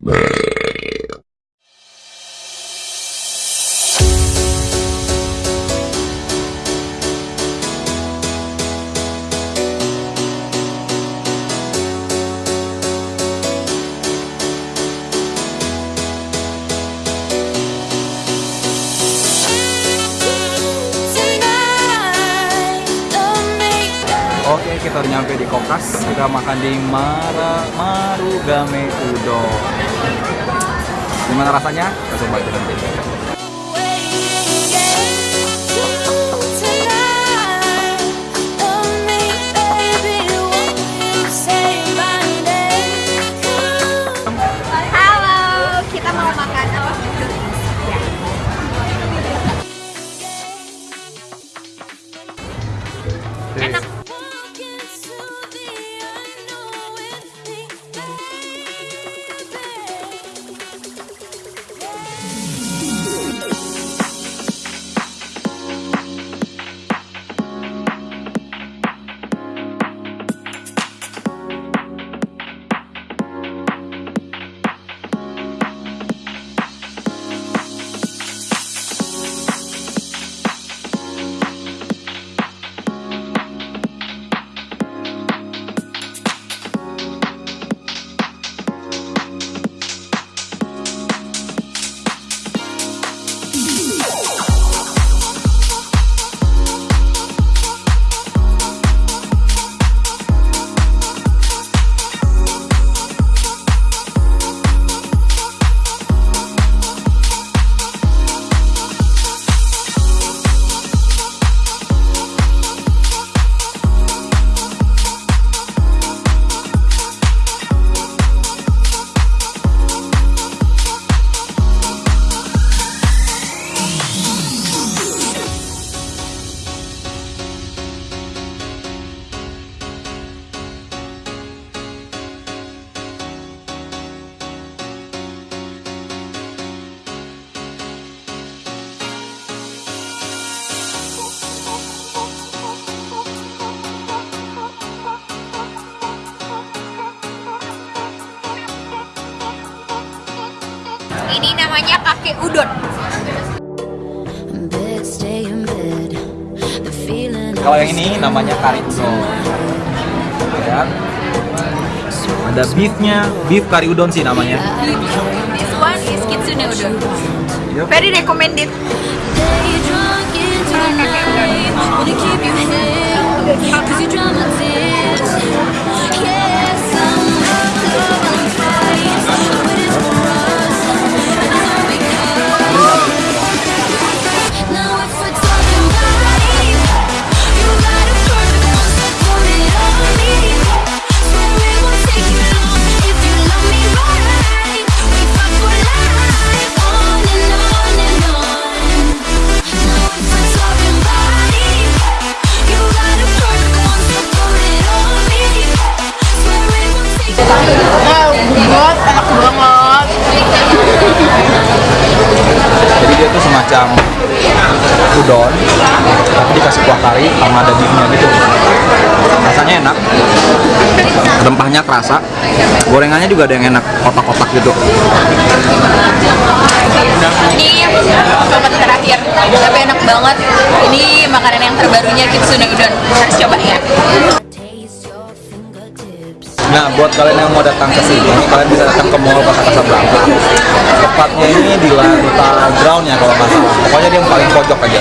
Bäh. Kita udah nyampe di Kokas. Kita makan di Mara Marugame Udon. Gimana rasanya? Kita coba aja nanti. Ini namanya kakek udon. Kalau yang ini namanya kari udon. Ya. Ada beefnya, beef kari udon sih namanya. This one is kitsune udon. Yup. Very recommended. Jadi dia tuh semacam udon, tapi dikasih kuah kari sama ada beefnya gitu. Rasanya enak, rempahnya kerasa, gorengannya juga ada yang enak, kotak-kotak gitu. Ini tempat terakhir, tapi enak banget. Ini makanan yang terbarunya kitsune udon. Harus coba ya. Nah, buat kalian yang mau datang ke sini, kalian bisa datang ke Mall Kota Casablanca. Tepatnya ini di lantai ground ya kalau nggak. Pokoknya dia yang paling pojok aja.